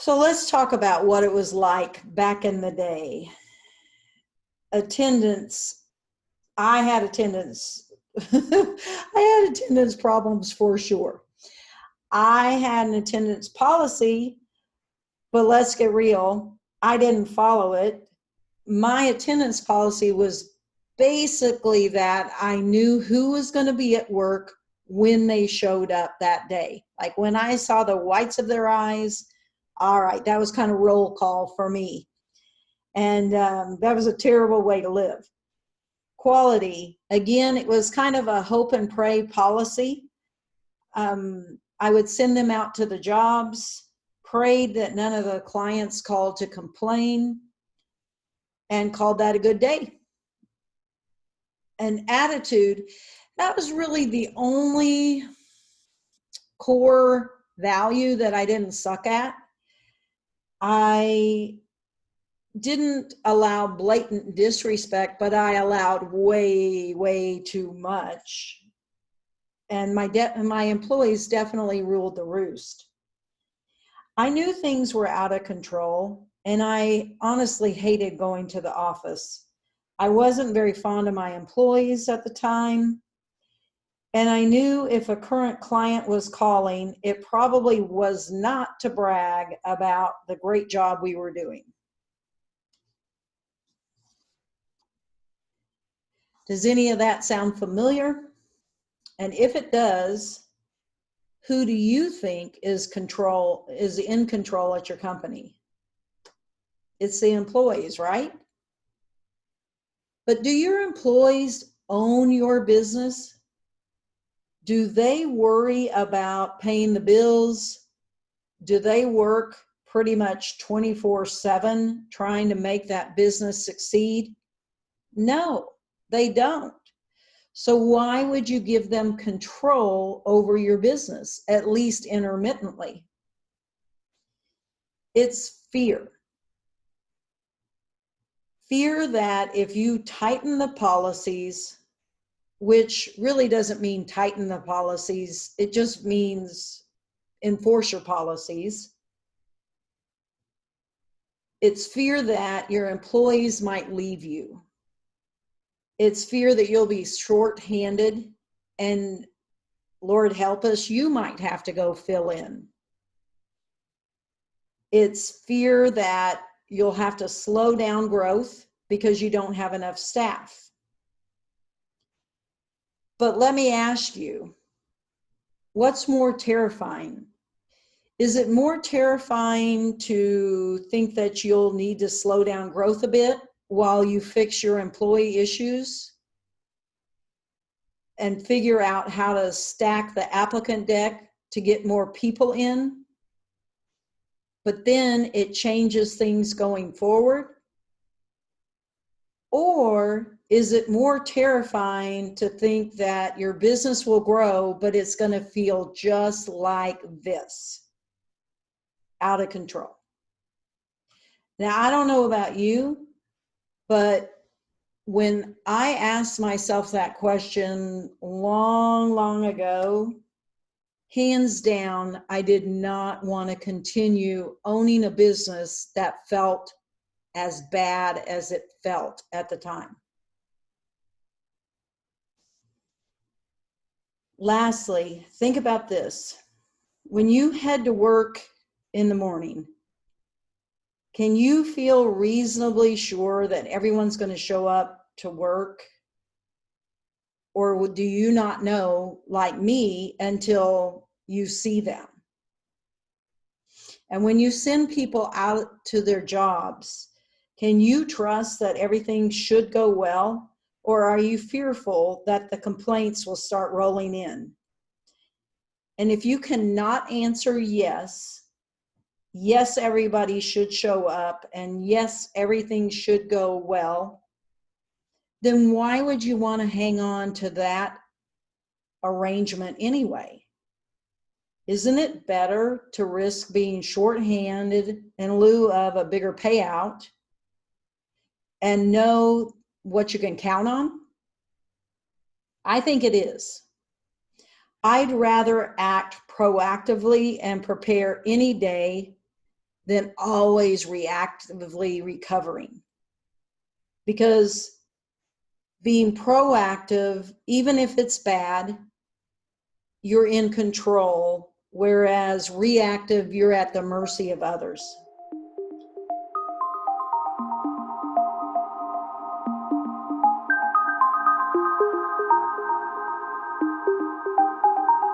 So let's talk about what it was like back in the day. Attendance, I had attendance, I had attendance problems for sure. I had an attendance policy, but let's get real, I didn't follow it. My attendance policy was basically that I knew who was going to be at work when they showed up that day. Like when I saw the whites of their eyes, all right, that was kind of roll call for me. And um, that was a terrible way to live. Quality, again, it was kind of a hope and pray policy. Um, I would send them out to the jobs, prayed that none of the clients called to complain, and called that a good day. An attitude, that was really the only core value that I didn't suck at. I didn't allow blatant disrespect, but I allowed way, way too much. And my, my employees definitely ruled the roost. I knew things were out of control, and I honestly hated going to the office. I wasn't very fond of my employees at the time. And I knew if a current client was calling, it probably was not to brag about the great job we were doing. Does any of that sound familiar? And if it does, who do you think is control is in control at your company? It's the employees, right? But do your employees own your business? Do they worry about paying the bills? Do they work pretty much 24 seven trying to make that business succeed? No, they don't. So why would you give them control over your business, at least intermittently? It's fear. Fear that if you tighten the policies, which really doesn't mean tighten the policies. It just means enforce your policies. It's fear that your employees might leave you. It's fear that you'll be short-handed and Lord help us, you might have to go fill in. It's fear that you'll have to slow down growth because you don't have enough staff but let me ask you, what's more terrifying? Is it more terrifying to think that you'll need to slow down growth a bit while you fix your employee issues and figure out how to stack the applicant deck to get more people in? But then it changes things going forward? Or is it more terrifying to think that your business will grow, but it's going to feel just like this, out of control? Now, I don't know about you, but when I asked myself that question long, long ago, hands down, I did not want to continue owning a business that felt as bad as it felt at the time. Lastly, think about this. When you head to work in the morning, can you feel reasonably sure that everyone's going to show up to work? Or do you not know, like me, until you see them? And when you send people out to their jobs, can you trust that everything should go well? Or are you fearful that the complaints will start rolling in? And if you cannot answer yes, yes, everybody should show up, and yes, everything should go well, then why would you want to hang on to that arrangement anyway? Isn't it better to risk being shorthanded in lieu of a bigger payout and know what you can count on? I think it is. I'd rather act proactively and prepare any day than always reactively recovering. Because being proactive, even if it's bad, you're in control, whereas reactive, you're at the mercy of others.